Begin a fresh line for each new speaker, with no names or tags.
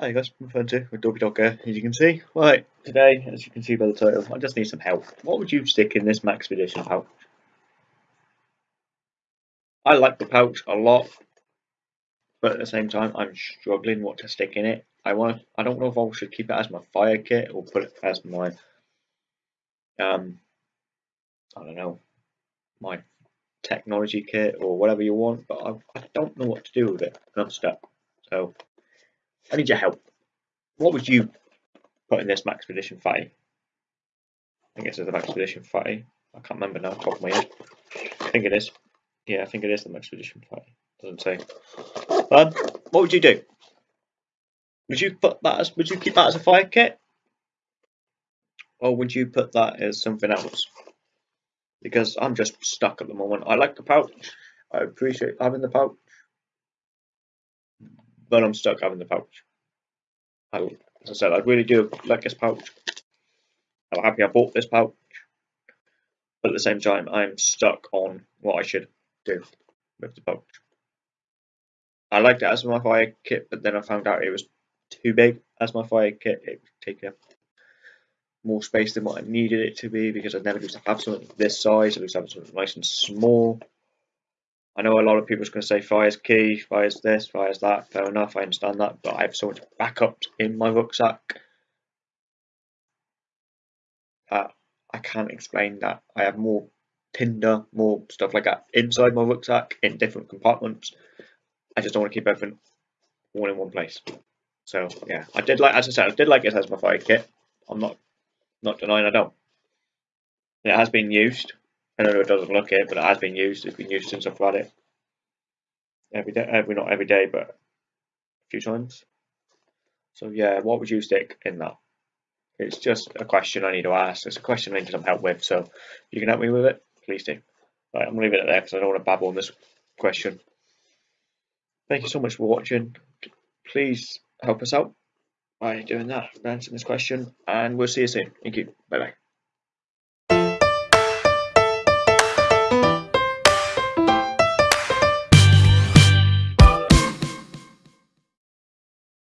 Hi guys, I'm Fancy with Doggy Dog here, as you can see. Right, today, as you can see by the title, I just need some help. What would you stick in this max Maxpedition pouch? I like the pouch a lot, but at the same time, I'm struggling what to stick in it. I want, I don't know if I should keep it as my fire kit or put it as my, um, I don't know, my technology kit or whatever you want, but I, I don't know what to do with it, and I'm stuck. So, I need your help. What would you put in this Maxpedition Fatty? I guess it's the Maxpedition Fatty. I can't remember now, top of my head. I think it is. Yeah, I think it is the Maxpedition Fatty. Doesn't say. Um, what would you do? Would you put that as? Would you keep that as a fire kit, or would you put that as something else? Because I'm just stuck at the moment. I like the pouch. I appreciate having the pouch but I'm stuck having the pouch. I, as I said, I really do like this pouch. I'm happy I bought this pouch, but at the same time, I'm stuck on what I should do with the pouch. I liked it as my fire kit, but then I found out it was too big as my fire kit. It would take up more space than what I needed it to be because I never used to have something this size. I used to have something nice and small. I know a lot of people are going to say fire's key, fire's this, fire's that. Fair enough, I understand that, but I have so much backup in my rucksack that I can't explain that. I have more tinder, more stuff like that inside my rucksack in different compartments. I just don't want to keep everything all in one place. So yeah, I did like, as I said, I did like it as my fire kit. I'm not not denying I don't. It has been used. I know it doesn't look it, but it has been used. It's been used since I've had it every day. Every not every day, but a few times. So yeah, what would you stick in that? It's just a question I need to ask. It's a question I need some help with. So if you can help me with it, please do. Right, I'm leaving it there because I don't want to babble on this question. Thank you so much for watching. Please help us out by doing that, answering this question, and we'll see you soon. Thank you. Bye bye.